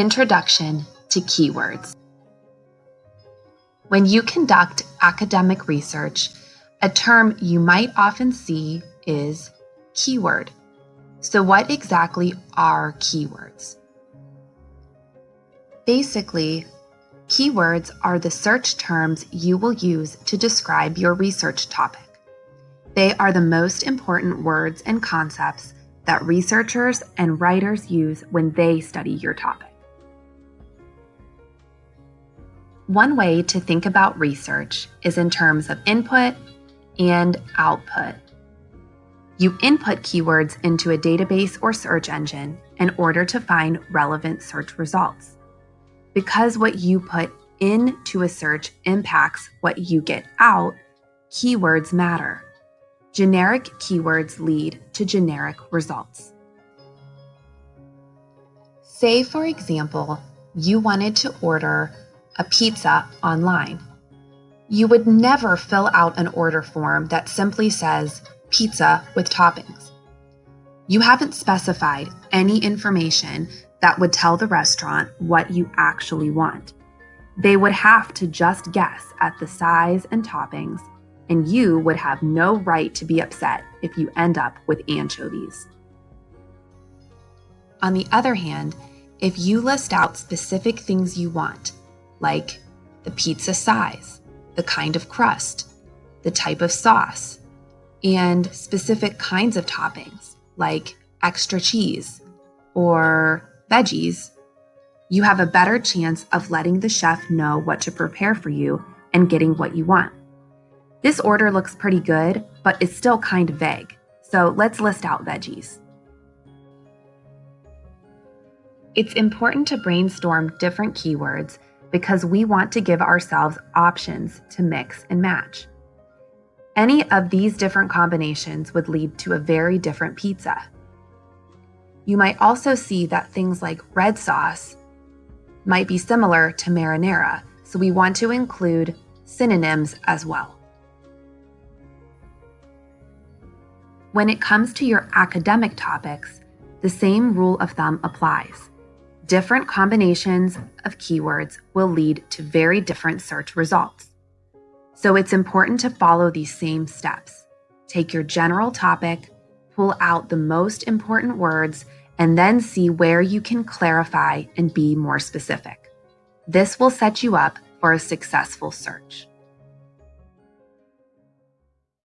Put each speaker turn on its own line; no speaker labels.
Introduction to Keywords When you conduct academic research, a term you might often see is keyword. So what exactly are keywords? Basically, keywords are the search terms you will use to describe your research topic. They are the most important words and concepts that researchers and writers use when they study your topic. One way to think about research is in terms of input and output. You input keywords into a database or search engine in order to find relevant search results. Because what you put into a search impacts what you get out, keywords matter. Generic keywords lead to generic results. Say, for example, you wanted to order a pizza online. You would never fill out an order form that simply says pizza with toppings. You haven't specified any information that would tell the restaurant what you actually want. They would have to just guess at the size and toppings, and you would have no right to be upset if you end up with anchovies. On the other hand, if you list out specific things you want, like the pizza size, the kind of crust, the type of sauce, and specific kinds of toppings like extra cheese or veggies, you have a better chance of letting the chef know what to prepare for you and getting what you want. This order looks pretty good, but it's still kind of vague, so let's list out veggies. It's important to brainstorm different keywords because we want to give ourselves options to mix and match. Any of these different combinations would lead to a very different pizza. You might also see that things like red sauce might be similar to marinara, so we want to include synonyms as well. When it comes to your academic topics, the same rule of thumb applies. Different combinations of keywords will lead to very different search results. So it's important to follow these same steps. Take your general topic, pull out the most important words, and then see where you can clarify and be more specific. This will set you up for a successful search.